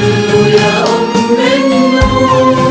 ده كله يا أم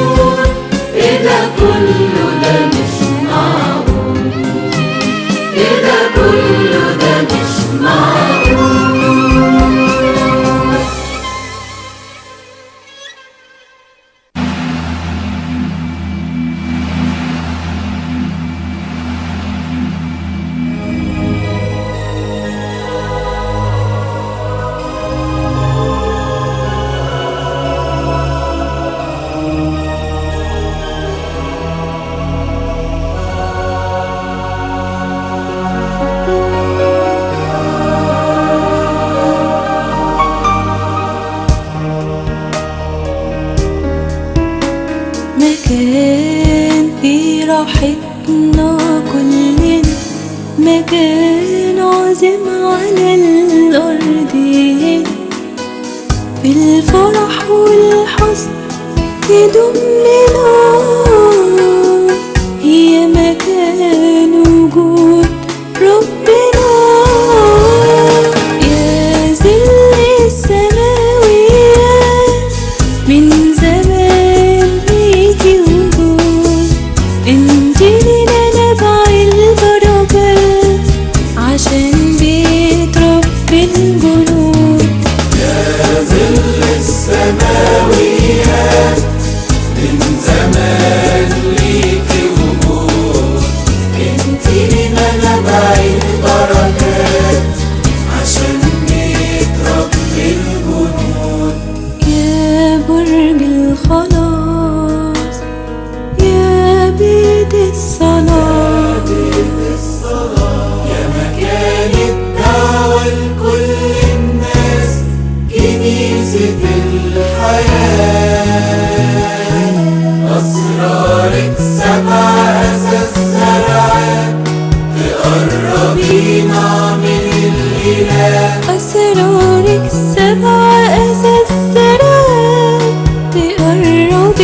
في as yesterday The unrolled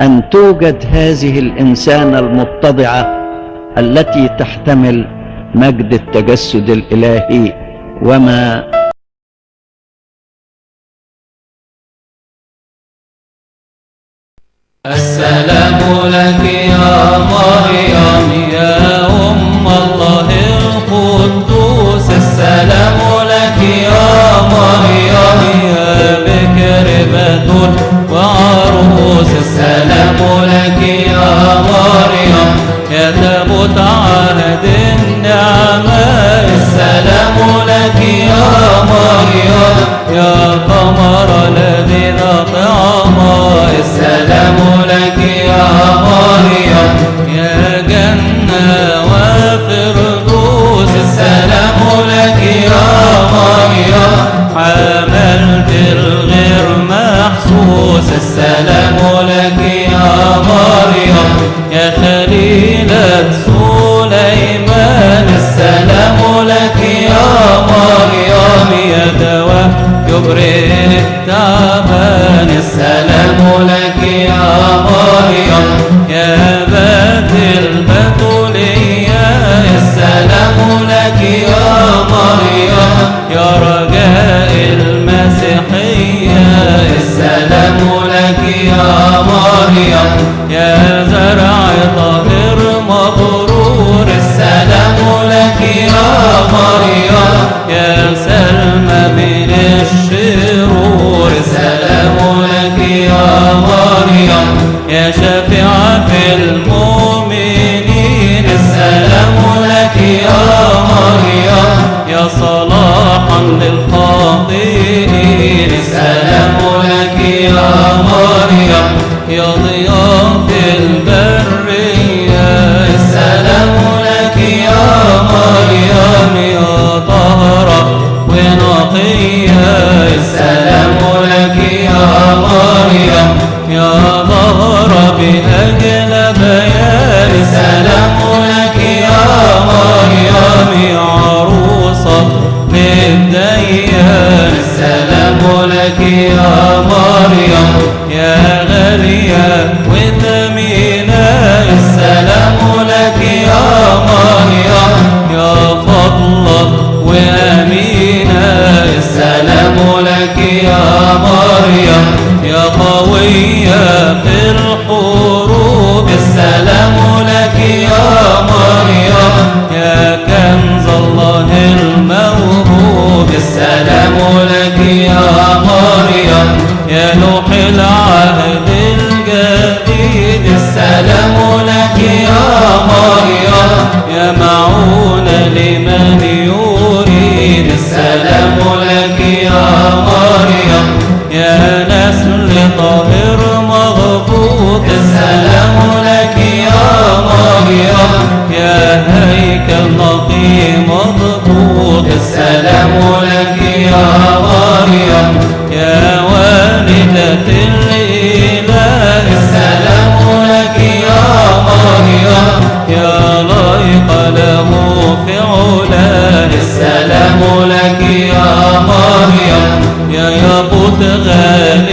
أن توجد هذه الإنسانة المتضعة التي تحتمل مجد التجسد الإلهي وما السلام لك السلام لك يا مريم يا قمر الذي طعما السلام لك يا مريم يا جنة وفردوس. السلام لك يا مريم حملت الغير محسوس. السلام لك يا مريم يا خليلة سليمان. يبرئ التعبان السلام لك يا مريم يا بات البتولية. السلام لك يا مريم يا رجاء المسيحية. السلام لك يا مريم يا زرع طاهر مبرور. السلام لك يا مريم يا سلمى من الشرور. السلام لك يا مريم يا شفيعة غالية وثمينة السلام لك يا مريم يا فضلة وأمينة. السلام لك يا مريم يا قوية في الحروب. السلام في علاه السلام لك يا مريم يا يابوت غال